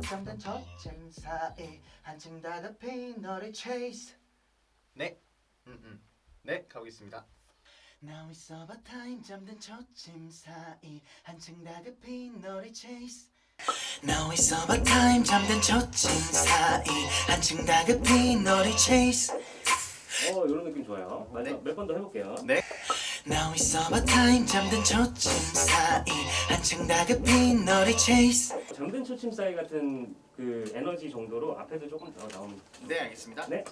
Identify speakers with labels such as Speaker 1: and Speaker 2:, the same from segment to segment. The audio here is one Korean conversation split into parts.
Speaker 1: 잠든 저쯤 사이 한층 다급히 너를 chase
Speaker 2: 네, 음, 음. 네, 가보겠습니다.
Speaker 1: Now it's over time 잠든 저쯤 사이 한층 다급히 너를 chase Now it's over time 잠든 저쯤 사이 한층 다급히 너를 chase
Speaker 3: 어 이런 느낌 좋아요.
Speaker 2: 네.
Speaker 3: 몇번 더 해볼게요.
Speaker 2: 네,
Speaker 1: Now it's over time 잠든 저쯤 사이 한층 다급히 너를 chase
Speaker 3: 잠든 초침 사이 같은 그 에너지 정도로 앞에도 조금 더 나오면
Speaker 2: 네, 알겠습니다.
Speaker 3: 네.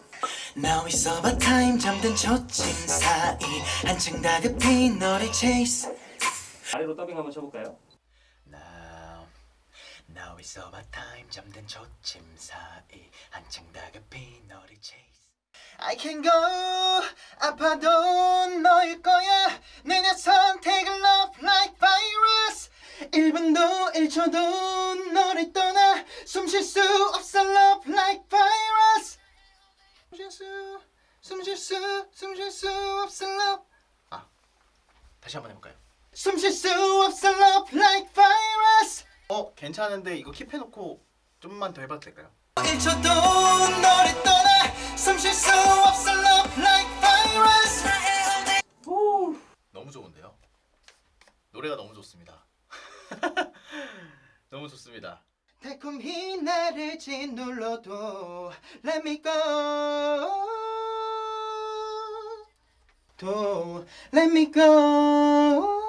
Speaker 1: Now it's over time. 잠든 저쯤 사이. 한층 다급히 너를 chase.
Speaker 3: 아래로 더빙 한번 쳐볼까요?
Speaker 1: Now Now it's over time. 잠든 저쯤 사이. 한층 다급히 너를 chase. I can go 아파도 너일 거야. 내내 선택을 love like 1분도 1초도 너를 떠나 숨 쉴 수 없어 love like virus 숨쉴 수, 숨쉴 수, 숨쉴수 없어 love 아 다시 한번 해볼까요? 숨 쉴 수 없어 love like virus
Speaker 2: 어, 괜찮은데 이거 킵해놓고 좀만 더 해봐도 될까요?
Speaker 1: 1초도 너를 떠나 숨쉴수 달콤히 나를 짓눌러도 Let me go 도 Let me go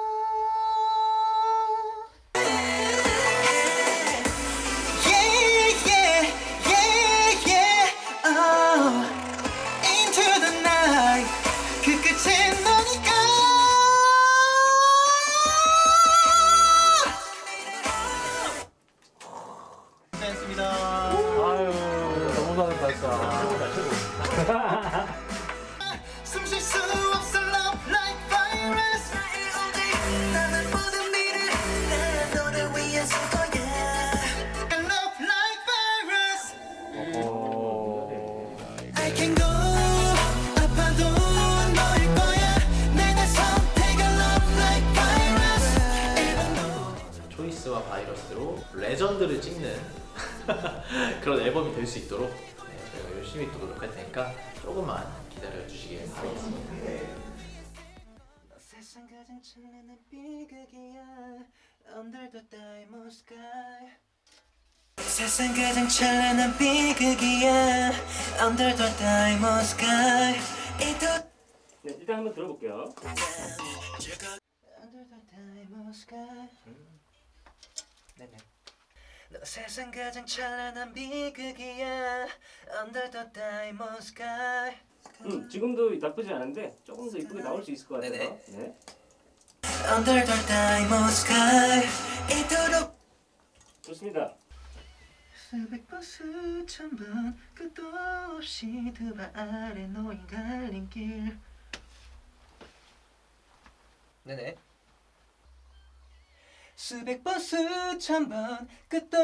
Speaker 4: 레전드를 찍는 그런 앨범이 될 수 있도록 네, 저희가 열심히 또 노력할 테니까 조금만 기다려 주시길 바라겠습니다.
Speaker 1: 너 세상 가장 찬란한 비극이야 Under the diamond sky
Speaker 3: 네 일단 한번 들어볼게요.
Speaker 1: Under the diamond sky 네네 너 세상 가장 찬란한 비극이야 Under the diamond sky
Speaker 3: 음 지금도 나쁘지 않은데 조금 더 이쁘게 나올 수 있을 것 같아요.
Speaker 1: 네네.
Speaker 3: 네.
Speaker 1: Under the diamond sky 이토록
Speaker 3: 좋습니다.
Speaker 1: 수백 번 수천 번 끝도 없이 두 발 아래 놓인 갈림길 네네 수백 번 수천 번 끝도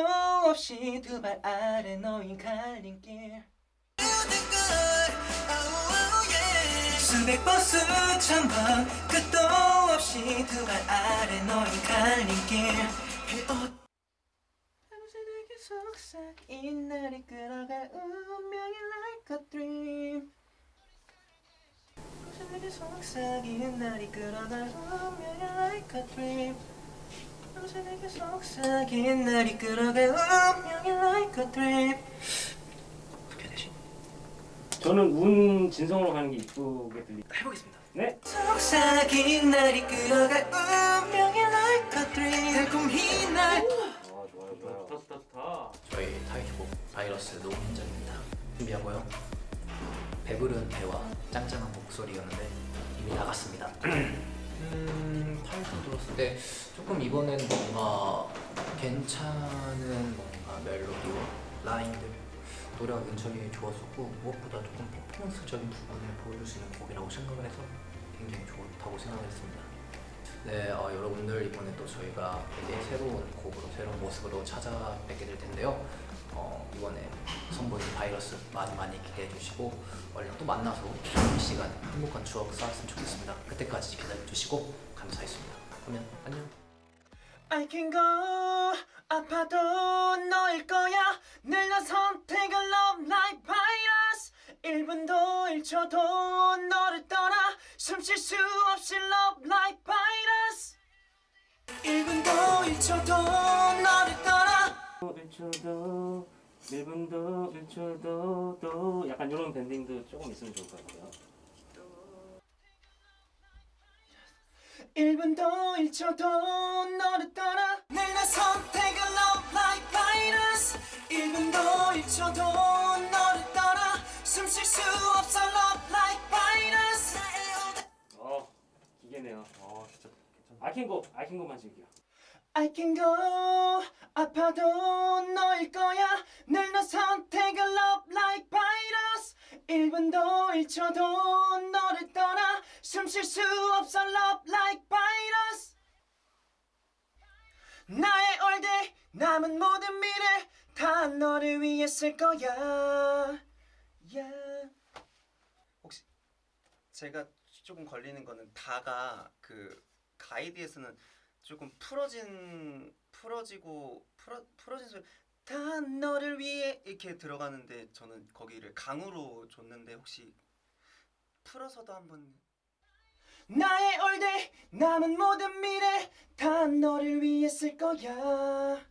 Speaker 1: 없이 두 발 아래 놓인 갈림길. 수백 번 수천 번 끝도 없이 두 발 아래 놓인 갈림길. 그옷 밤새 내게 속삭인 날 이끌어갈 운명이 like a dream. 밤새 내게 속삭인 날 이끌어갈 운명이 like a dream 밤새 내게 속삭인 날 이끌어갈 운명이 like a 되지?
Speaker 3: 저는 운 진성으로 가는 게 이쁘게 들리.
Speaker 1: 해보겠습니다
Speaker 3: 네.
Speaker 1: 속삭인 날 이끌어갈 운명이 like a dream 달콤히 날
Speaker 3: 아 좋아요 좋아요. 좋다 좋다 좋다.
Speaker 4: 저희 타이틀곡 바이러스 녹음전입니다. 준비하고요. 배부른 배와 짱짱한 목소리였는데 이미 나갔습니다. 음, 타이틀 들었을 때 조금 이번엔 뭔가 괜찮은 뭔가 멜로디와 라인들 노래가 굉장히 좋았었고 무엇보다 조금 퍼포먼스적인 부분을 보여줄 수 있는 곡이라고 생각을 해서 굉장히 좋다고 생각했습니다. 네, 어, 여러분들 이번에 또 저희가 되게 새로운 곡으로 새로운 모습으로 찾아뵙게 될 텐데요. 어, 이번에 선보이는 바이러스 많이 많이 기대해 주시고 얼른 또 만나서 이 시간 행복한 추억 쌓았으면 좋겠습니다. 그때까지 기다려 주시고 감사했습니다. 그러면 안녕.
Speaker 5: I can go 아파도 너일 거야 늘난 선택을 love like 1분도 1초도 너를 떠나 숨 쉴 수 없이 love like virus. 1분도 1초도 너를 떠나
Speaker 3: 1초도 1분도 1초도 또 약간 이런 밴딩도 조금 있으면 좋을 것 같아요.
Speaker 5: 1분도 1초도 너를 떠나 늘난 선택을 love like virus. 1분도 1초도 너를 숨쉴수 없어 love like virus
Speaker 3: 어 기계네요. 어 진짜 괜찮아 아킹고 아킹고만 즐겨.
Speaker 5: I can go 아파도 너일 거야. 늘난 선택을 love like virus 1분도 1초도 너를 떠나. 숨 쉴 수 없어 love like virus 나의 all day 남은 모든 미래 다 너를 위해 쓸 거야 yeah. 혹시 제가 조금 걸리는 거는 다가 그 가이드에서는 조금 풀어진 풀어지고 풀어 풀어진 소리 다 너를 위해 이렇게 들어가는데 저는 거기를 강으로 줬는데 혹시 풀어서도 한번 나의 all 남은 모든 미래 다 너를 위해 쓸 거야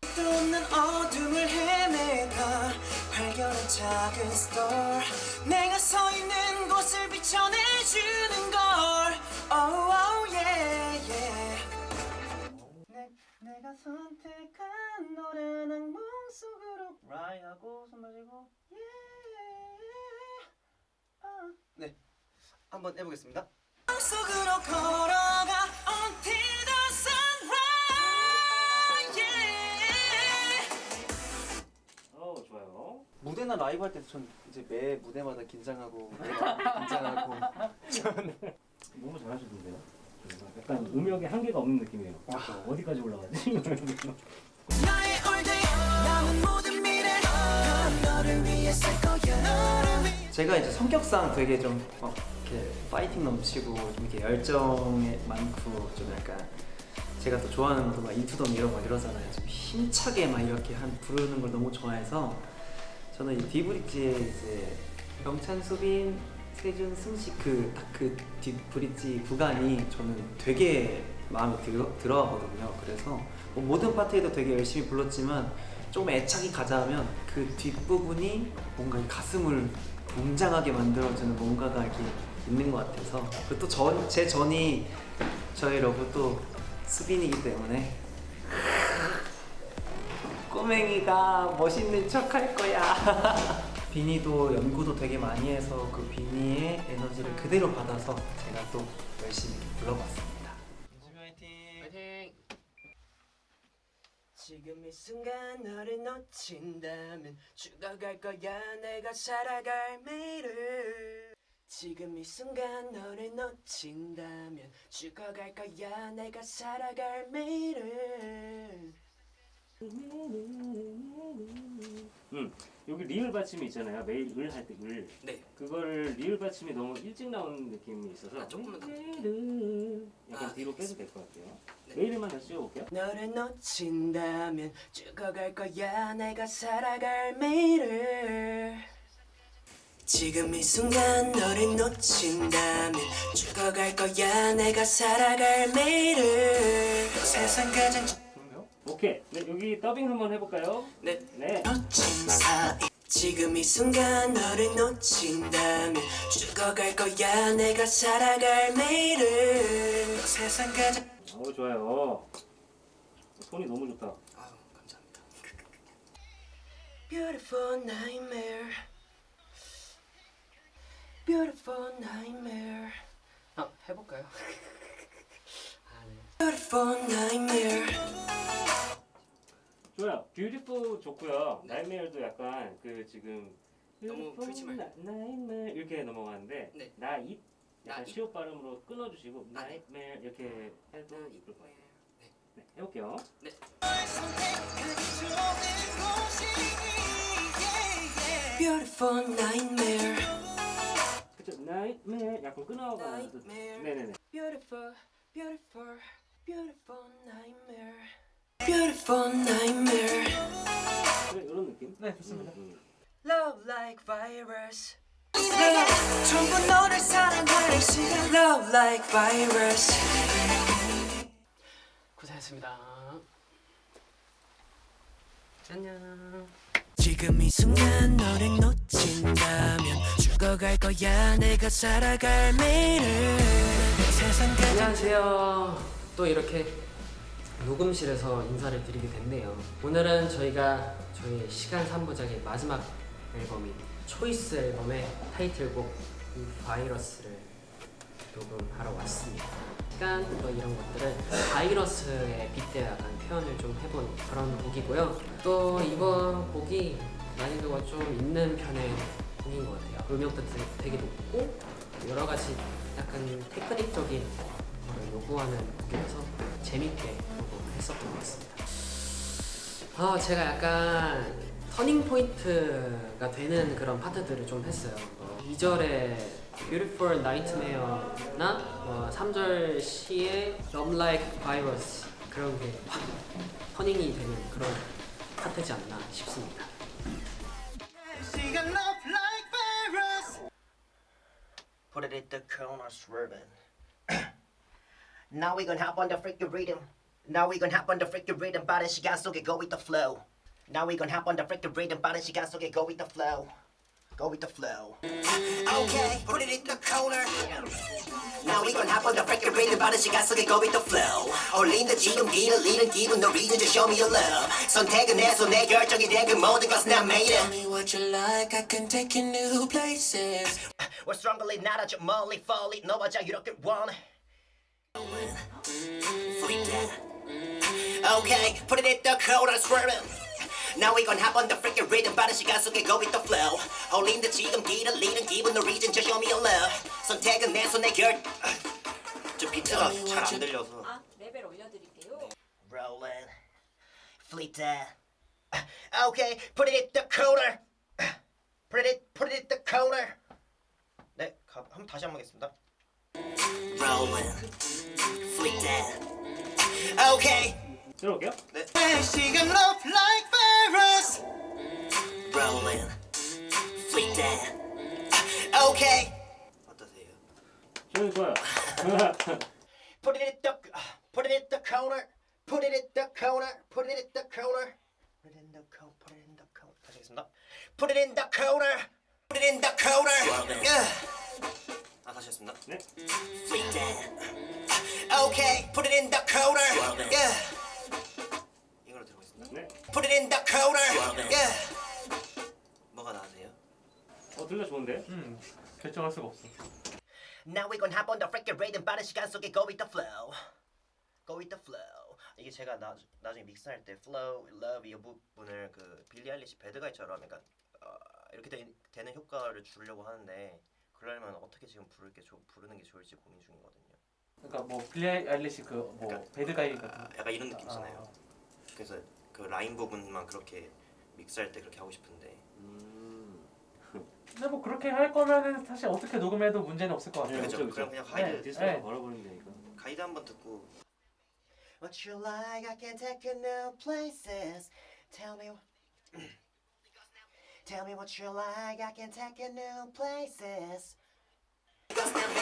Speaker 5: 또 없는 어둠을 헤매다. 발견한 작은 스토어 내가 서 있는 곳을 비춰내주는 걸. Oh, oh yeah, yeah. 내, 내가 선택한 노란 악몽 속으로. 라이 하고 손 마시고. Yeah. 어. 네. 한번 해보겠습니다. 속으로 걸어가
Speaker 2: 무대나 라이브 할때전 이제 매 무대마다 긴장하고 긴장하고.
Speaker 3: 너무 잘하시던데요? 약간 음역에 한계가 없는 느낌이에요. 어디까지 올라가지?
Speaker 6: 제가 이제 성격상 되게 좀막 이렇게 파이팅 넘치고 좀 이렇게 열정에 많고 좀 약간 제가 또 좋아하는 것도 막 인투덤 이런 거 이러잖아요. 좀 힘차게 막 이렇게 한 부르는 걸 너무 좋아해서 저는 이 디브릿지에 이제 영찬, 수빈, 세준, 승식 그딱그 디브릿지 구간이 저는 되게 마음에 들어, 들어하거든요. 그래서 뭐 모든 파트에도 되게 열심히 불렀지만 조금 애착이 가자면 그 뒷부분이 뭔가 이 가슴을 웅장하게 만들어주는 뭔가가 이렇게 있는 것 같아서 그리고 또제 전이 저희 러브 또 수빈이기 때문에 꼬맹이가 멋있는 척 할 거야. 비니도 연구도 되게 많이 해서 그 비니의 에너지를 그대로 받아서 제가 또 열심히 불러봤습니다.
Speaker 5: 연습이 화이팅!
Speaker 7: 파이팅!
Speaker 5: 지금 이 순간 너를 놓친다면 죽어갈 거야 내가 살아갈 매일을 지금 이 순간 너를 놓친다면 죽어갈 거야 내가 살아갈 매일을
Speaker 3: 음 여기 리을 받침이 있잖아요. 매일 을 할 때 을.
Speaker 5: 네.
Speaker 3: 그거를 리을 받침이 너무 일찍 나오는 느낌이 있어서
Speaker 5: 아, 조금만 더.
Speaker 3: 약간
Speaker 5: 아,
Speaker 3: 뒤로 빼도 될 것 같아요.
Speaker 5: 네.
Speaker 3: 매일만 다시 찍어볼게요.
Speaker 5: 너를 놓친다면 죽어갈 거야. 내가 살아갈 매일을. 지금 이 순간 너를 놓친다면 죽어갈 거야. 내가 살아갈 매일을. 세상 가장?
Speaker 3: 오케이. 네 여기 더빙 한번 해볼까요?
Speaker 5: 네.
Speaker 3: 네.
Speaker 5: 지금 이 순간 너를 놓친다면 죽어갈 거야. 내가 살아갈 매일을 세상 가장
Speaker 3: 어 좋아요. 손이 너무 좋다.
Speaker 5: 아유 감사합니다. Beautiful nightmare. Beautiful nightmare. 아 해볼까요? 아, 네. Beautiful nightmare
Speaker 3: 좋아요 beautiful 좋고요 nightmare도 약간 그 지금
Speaker 5: 너무 풀지 말고.
Speaker 3: nightmare 이렇게 넘어가는데
Speaker 5: 네.
Speaker 3: night 약간
Speaker 5: night.
Speaker 3: 시옷 발음으로 끊어주시고
Speaker 5: 아, 네.
Speaker 3: nightmare 이렇게 해도 나을 것 같아요
Speaker 5: 네.
Speaker 3: 네 해볼게요
Speaker 5: Beautiful nightmare
Speaker 3: 그쵸 나이메어 약간 끊어가면서
Speaker 5: Nightmare.
Speaker 3: 네네네
Speaker 5: Beautiful Beautiful
Speaker 8: Beautiful nightmare. Beautiful nightmare.
Speaker 3: 그래, 이런 느낌?
Speaker 9: 네 좋습니다.
Speaker 3: 음.
Speaker 8: Love like virus. 내가 전부 너를 사랑하는 시간. Love like virus.
Speaker 7: 고생했습니다. 안녕.
Speaker 8: 지금 이 순간 너를 놓친다면 죽어갈 거야 내가 살아갈 미래 세상 가장
Speaker 7: 안녕하세요. 또 이렇게 녹음실에서 인사를 드리게 됐네요. 오늘은 저희가 저희 시간 3부작의 마지막 앨범인 초이스 앨범의 타이틀곡 이 바이러스를 녹음하러 왔습니다. 시간 뭐 이런 것들을 바이러스에 빗대어 약간 표현을 좀 해본 그런 곡이고요. 또 이번 곡이 난이도가 좀 있는 편의 곡인 것 같아요. 음역도 되게, 높고 여러 가지 약간 테크닉적인 요구하는 곡이라서 재밌게 녹음했었던 것 같습니다. 아 제가 약간 터닝 포인트가 되는 그런 파트들을 좀 했어요. 어, 2절에 Beautiful Nightmare나 어, 3절 시에 Love Like Virus 그런 게 확 터닝이 되는 그런 파트지 않나 싶습니다.
Speaker 10: 시간 love like virus Put it at the corner swerving Now we gon' hop on the freaking rhythm Now we gon' hop on the freaking rhythm 빠른 시간 속에 go with the flow Now we gon' hop on the freaking rhythm 빠른 시간 속에 go with the flow Go with the flow Okay, put it in the corner Now we gon' hop on the freaking rhythm 빠른 시간 속에 go with the flow 올린다 지금 길을 잃은 기분 No reason to show me your love 선택은 내 손에 결정이 된 그 모든 것은 난 made it
Speaker 8: Tell me what you like, I can take you new places.
Speaker 10: We're strongly not 아주 멀리 멀리 너와 자유롭게 원해 Freak that Okay, put it in the cold and swerving Now we gon' hop on the freaking rhythm 빠른 시간 속에 go with the flow 홀린다 지금 길을 잃은 기분 No reason to show me your love 선택은 내 손에 결... 저 비트가 잘 안 들려서
Speaker 11: 아, 레벨 올려드릴게요.
Speaker 10: Rolling Fleet that Okay, put it in the corner Put it, put it in the corner 네, 가, 한번 다시 한번 하겠습니다 Rolling Fleet that Okay
Speaker 3: 들어볼게요.
Speaker 10: 네. 시간 love like virus Rolling Fleet that Okay 어떠세요?
Speaker 3: 저는 좋아요.
Speaker 10: Put it in the Put it in the corner Put it in the corner Put it in the corner Put it in the corner Put it in the corner 다시 하겠습니다 Put it in the corner Put it in the corner yeah. 아 다시 했습니다
Speaker 3: 네.
Speaker 10: Okay Put it in the corner yeah. 이걸로 들어보겠습니다
Speaker 3: 네.
Speaker 10: Put it in the corner yeah. 뭐가 나으세요?
Speaker 3: 어, 들려 좋은데?
Speaker 9: 음 결정할 수가 없어.
Speaker 10: Now we gon' hop on the freaking rhythm 빠른 시간 속에 go with the flow Go with the flow 이게 제가 나, 나중에 믹스할 때 flow, love 이 부분을 그 빌리 아일리시 배드가이처럼 약간 어, 이렇게 되, 되는 효과를 주려고 하는데 그러려면 어떻게 지금 부를 게 좋- 부르는 게 좋을지 고민 중이거든요
Speaker 9: 그러니까 뭐 빌리 아일리시 그뭐 배드가이 같은.
Speaker 10: 아, 약간 이런 느낌 있잖아요
Speaker 9: 아.
Speaker 10: 그래서 그 라인 부분만 그렇게 믹스할 때 그렇게 하고 싶은데
Speaker 9: 근데 뭐 그렇게 할 거면은 사실 어떻게 녹음해도 문제는 없을 것 같아요.
Speaker 10: 그죠.
Speaker 3: 그쵸,
Speaker 10: 그럼
Speaker 3: 그쵸.
Speaker 10: 그냥 가이드
Speaker 9: 네.
Speaker 3: 디스에서
Speaker 9: 네.
Speaker 3: 걸어버리면 되니까.
Speaker 10: 가이드 한번 듣고 What you like, I can take you new places Tell me Tell me what you like, I can take you new places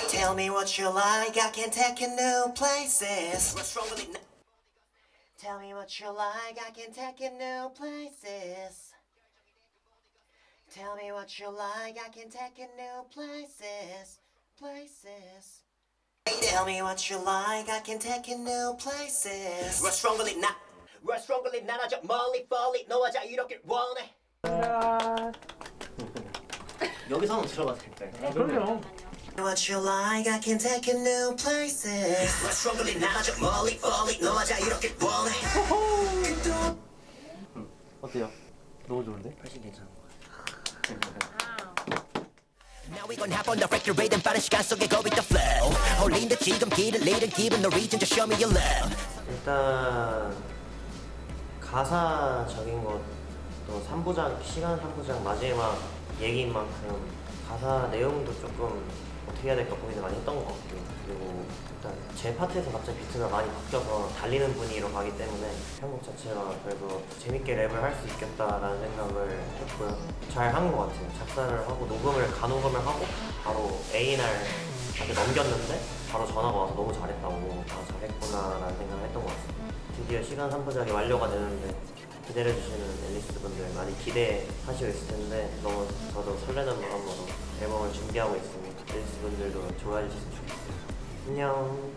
Speaker 10: Tell me what you like, I can take you new places Tell me what you like, I can take you new places Tell me what you like, I can take you new places Places Tell me what you like, I can take you new places. We're strongly not. We're strongly not 아주 멀리 멀리 너와 자유롭게 원해. 여기서는 들어가도 될까요?
Speaker 9: 아, 그럼요.
Speaker 10: What you like, I can take you new places. We're strongly not 아주 멀리 멀리 너와 자유롭게 원해.
Speaker 9: 어때요? 너무 좋은데?
Speaker 10: 훨씬 괜찮은 것 같아요. Now we gon' hop on the freaking rhythm 빠른 시간 속에 go with the flow 홀린다 지금 길을 잃은 기분 No reason to show me your love
Speaker 12: 일단 가사적인 것 도 3부작 시간 3부작 마지막 얘기인 만큼 가사 내용도 조금 어떻게 해야 될까 고민을 많이 했던 것 같고 그리고 일단 제 파트에서 갑자기 비트가 많이 바뀌어서 달리는 분위기로 가기 때문에 편곡 자체가 그래도 재밌게 랩을 할 수 있겠다라는 생각을 했고요. 잘 한 것 같아요. 작사를 하고 녹음을 간녹음을 하고 바로 A&R한테 넘겼는데 바로 전화가 와서 너무 잘했다고 아 잘했구나 라는 생각을 했던 것 같습니다. 드디어 시간 3부작이 완료가 되는데 기다려주시는 앨리스 분들 많이 기대하시고 있을 텐데 너무 저도 설레는 마음으로 앨범을 준비하고 있으니 앨리스 분들도 좋아해 주셨으면 좋겠어요. 안녕.